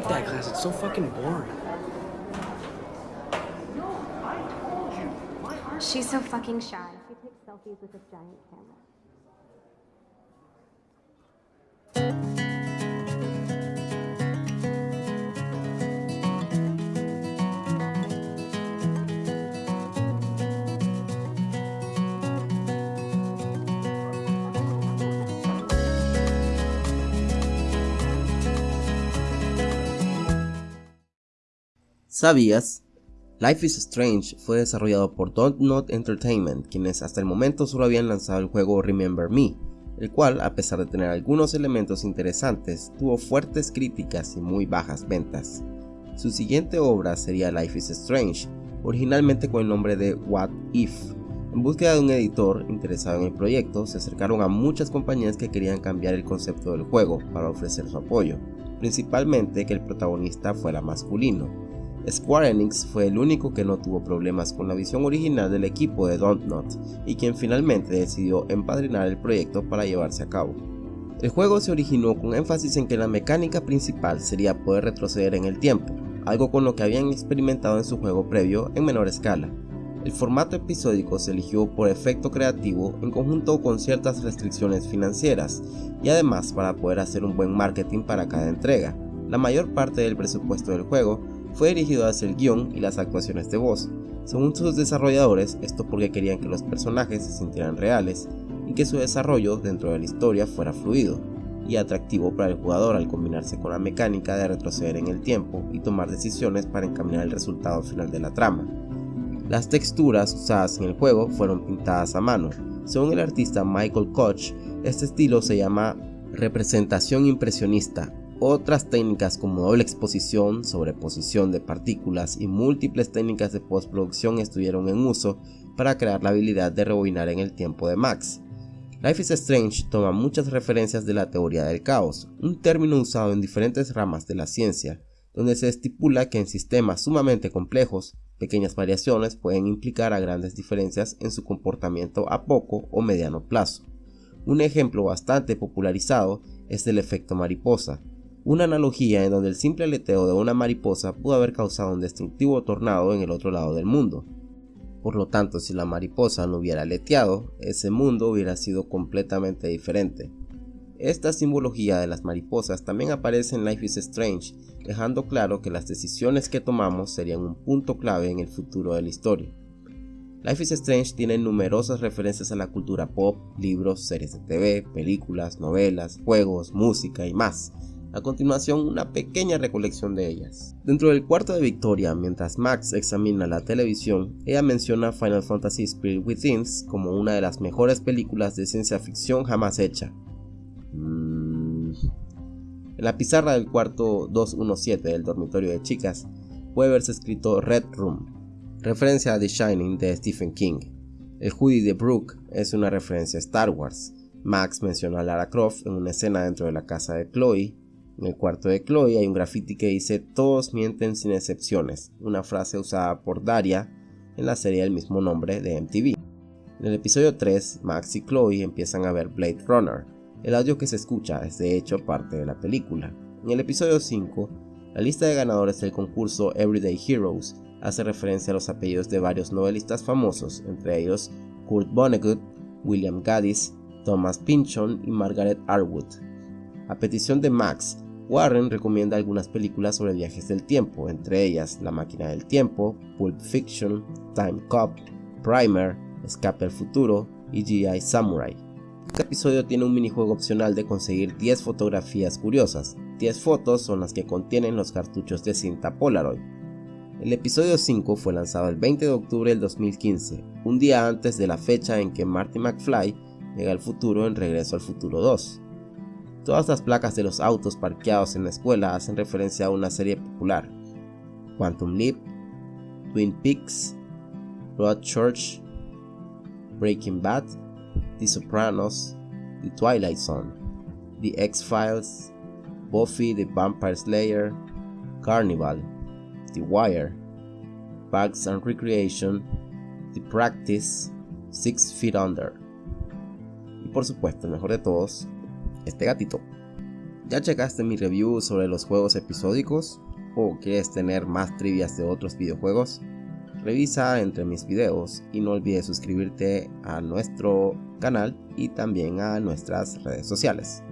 hate that class. It's so fucking boring. She's so fucking shy. She takes selfies with a giant camera. ¿Sabías? Life is Strange fue desarrollado por Don't Not Entertainment, quienes hasta el momento solo habían lanzado el juego Remember Me, el cual, a pesar de tener algunos elementos interesantes, tuvo fuertes críticas y muy bajas ventas. Su siguiente obra sería Life is Strange, originalmente con el nombre de What If. En búsqueda de un editor interesado en el proyecto, se acercaron a muchas compañías que querían cambiar el concepto del juego para ofrecer su apoyo, principalmente que el protagonista fuera masculino Square Enix fue el único que no tuvo problemas con la visión original del equipo de Don't Not y quien finalmente decidió empadrinar el proyecto para llevarse a cabo. El juego se originó con énfasis en que la mecánica principal sería poder retroceder en el tiempo, algo con lo que habían experimentado en su juego previo en menor escala. El formato episódico se eligió por efecto creativo en conjunto con ciertas restricciones financieras y además para poder hacer un buen marketing para cada entrega. La mayor parte del presupuesto del juego fue dirigido hacia el guion y las actuaciones de voz. Según sus desarrolladores, esto porque querían que los personajes se sintieran reales y que su desarrollo dentro de la historia fuera fluido y atractivo para el jugador al combinarse con la mecánica de retroceder en el tiempo y tomar decisiones para encaminar el resultado final de la trama. Las texturas usadas en el juego fueron pintadas a mano. Según el artista Michael Koch, este estilo se llama representación impresionista otras técnicas como doble exposición, sobreposición de partículas y múltiples técnicas de postproducción estuvieron en uso para crear la habilidad de rebobinar en el tiempo de Max. Life is Strange toma muchas referencias de la teoría del caos, un término usado en diferentes ramas de la ciencia, donde se estipula que en sistemas sumamente complejos, pequeñas variaciones pueden implicar a grandes diferencias en su comportamiento a poco o mediano plazo. Un ejemplo bastante popularizado es el efecto mariposa, una analogía en donde el simple aleteo de una mariposa pudo haber causado un destructivo tornado en el otro lado del mundo. Por lo tanto, si la mariposa no hubiera aleteado, ese mundo hubiera sido completamente diferente. Esta simbología de las mariposas también aparece en Life is Strange, dejando claro que las decisiones que tomamos serían un punto clave en el futuro de la historia. Life is Strange tiene numerosas referencias a la cultura pop, libros, series de TV, películas, novelas, juegos, música y más, a continuación, una pequeña recolección de ellas. Dentro del cuarto de Victoria, mientras Max examina la televisión, ella menciona Final Fantasy Spirit Within como una de las mejores películas de ciencia ficción jamás hecha. Mm. En la pizarra del cuarto 217 del dormitorio de chicas puede verse escrito Red Room, referencia a The Shining de Stephen King. El hoodie de Brooke es una referencia a Star Wars. Max menciona a Lara Croft en una escena dentro de la casa de Chloe en el cuarto de Chloe hay un graffiti que dice Todos mienten sin excepciones, una frase usada por Daria en la serie del mismo nombre de MTV. En el episodio 3, Max y Chloe empiezan a ver Blade Runner. El audio que se escucha es de hecho parte de la película. En el episodio 5, la lista de ganadores del concurso Everyday Heroes hace referencia a los apellidos de varios novelistas famosos, entre ellos Kurt Vonnegut, William Gaddis, Thomas Pynchon y Margaret Atwood. A petición de Max, Warren recomienda algunas películas sobre viajes del tiempo, entre ellas La máquina del tiempo, Pulp Fiction, Time Cop, Primer, Escape al futuro y GI Samurai. Este episodio tiene un minijuego opcional de conseguir 10 fotografías curiosas. 10 fotos son las que contienen los cartuchos de cinta Polaroid. El episodio 5 fue lanzado el 20 de octubre del 2015, un día antes de la fecha en que Marty McFly llega al futuro en Regreso al Futuro 2. Todas las placas de los autos parqueados en la escuela hacen referencia a una serie popular. Quantum Leap, Twin Peaks, Church, Breaking Bad, The Sopranos, The Twilight Zone, The X-Files, Buffy the Vampire Slayer, Carnival, The Wire, Bugs and Recreation, The Practice, Six Feet Under. Y por supuesto, el mejor de todos, este gatito. ¿Ya checaste mi review sobre los juegos episódicos? ¿O quieres tener más trivias de otros videojuegos? Revisa entre mis videos y no olvides suscribirte a nuestro canal y también a nuestras redes sociales.